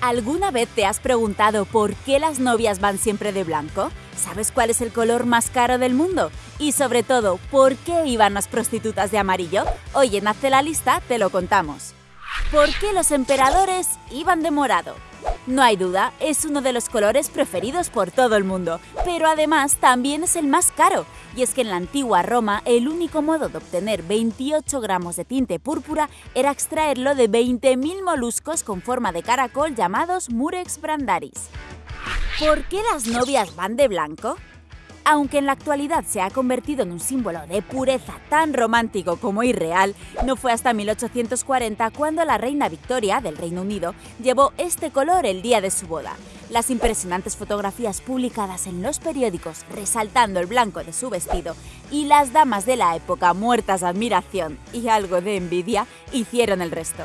¿Alguna vez te has preguntado por qué las novias van siempre de blanco? ¿Sabes cuál es el color más caro del mundo? Y sobre todo, ¿por qué iban las prostitutas de amarillo? Hoy en Hazte la lista te lo contamos. ¿Por qué los emperadores iban de morado? No hay duda, es uno de los colores preferidos por todo el mundo, pero además también es el más caro. Y es que en la antigua Roma el único modo de obtener 28 gramos de tinte púrpura era extraerlo de 20.000 moluscos con forma de caracol llamados Murex brandaris. ¿Por qué las novias van de blanco? Aunque en la actualidad se ha convertido en un símbolo de pureza tan romántico como irreal, no fue hasta 1840 cuando la reina Victoria del Reino Unido llevó este color el día de su boda. Las impresionantes fotografías publicadas en los periódicos resaltando el blanco de su vestido y las damas de la época muertas de admiración y algo de envidia hicieron el resto.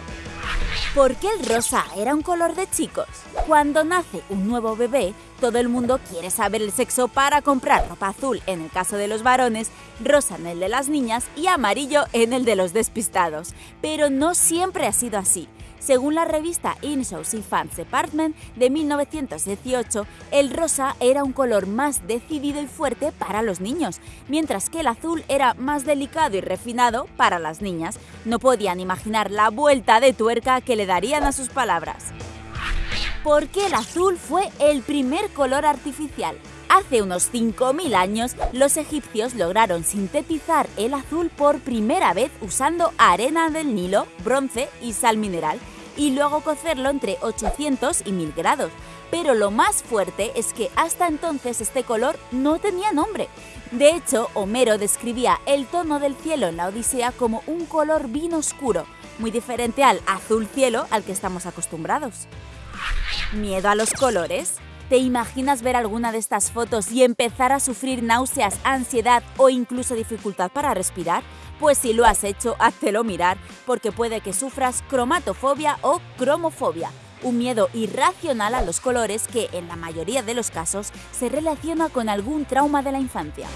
¿Por qué el rosa era un color de chicos? Cuando nace un nuevo bebé, todo el mundo quiere saber el sexo para comprar ropa azul en el caso de los varones, rosa en el de las niñas y amarillo en el de los despistados. Pero no siempre ha sido así. Según la revista In-Shows Fans Department de 1918, el rosa era un color más decidido y fuerte para los niños, mientras que el azul era más delicado y refinado para las niñas. No podían imaginar la vuelta de tuerca que le darían a sus palabras. ¿Por qué el azul fue el primer color artificial? Hace unos 5.000 años, los egipcios lograron sintetizar el azul por primera vez usando arena del Nilo, bronce y sal mineral, y luego cocerlo entre 800 y 1000 grados. Pero lo más fuerte es que hasta entonces este color no tenía nombre. De hecho, Homero describía el tono del cielo en la Odisea como un color vino oscuro, muy diferente al azul cielo al que estamos acostumbrados. ¿Miedo a los colores? ¿Te imaginas ver alguna de estas fotos y empezar a sufrir náuseas, ansiedad o incluso dificultad para respirar? Pues si lo has hecho, háztelo mirar, porque puede que sufras cromatofobia o cromofobia, un miedo irracional a los colores que, en la mayoría de los casos, se relaciona con algún trauma de la infancia.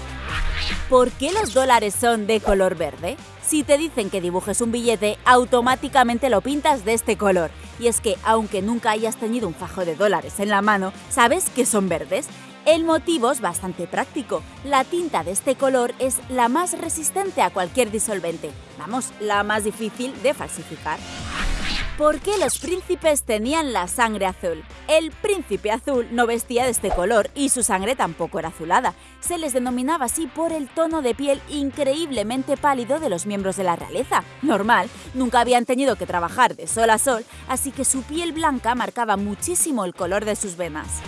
¿Por qué los dólares son de color verde? Si te dicen que dibujes un billete, automáticamente lo pintas de este color. Y es que, aunque nunca hayas tenido un fajo de dólares en la mano, ¿sabes que son verdes? El motivo es bastante práctico. La tinta de este color es la más resistente a cualquier disolvente. Vamos, la más difícil de falsificar. ¿Por qué los príncipes tenían la sangre azul? El príncipe azul no vestía de este color y su sangre tampoco era azulada. Se les denominaba así por el tono de piel increíblemente pálido de los miembros de la realeza. Normal, nunca habían tenido que trabajar de sol a sol, así que su piel blanca marcaba muchísimo el color de sus venas.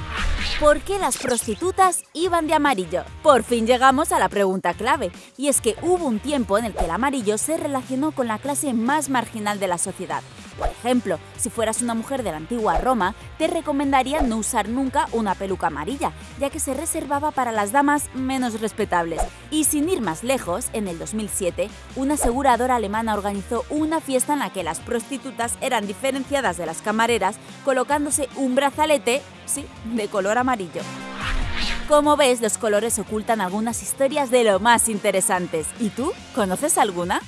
¿Por qué las prostitutas iban de amarillo? Por fin llegamos a la pregunta clave, y es que hubo un tiempo en el que el amarillo se relacionó con la clase más marginal de la sociedad. Por ejemplo, si fueras una mujer de la antigua Roma, te recomendaría no usar nunca una peluca amarilla, ya que se reservaba para las damas menos respetables. Y sin ir más lejos, en el 2007, una aseguradora alemana organizó una fiesta en la que las prostitutas eran diferenciadas de las camareras colocándose un brazalete, sí, de color amarillo. Como ves, los colores ocultan algunas historias de lo más interesantes. ¿Y tú? ¿Conoces alguna?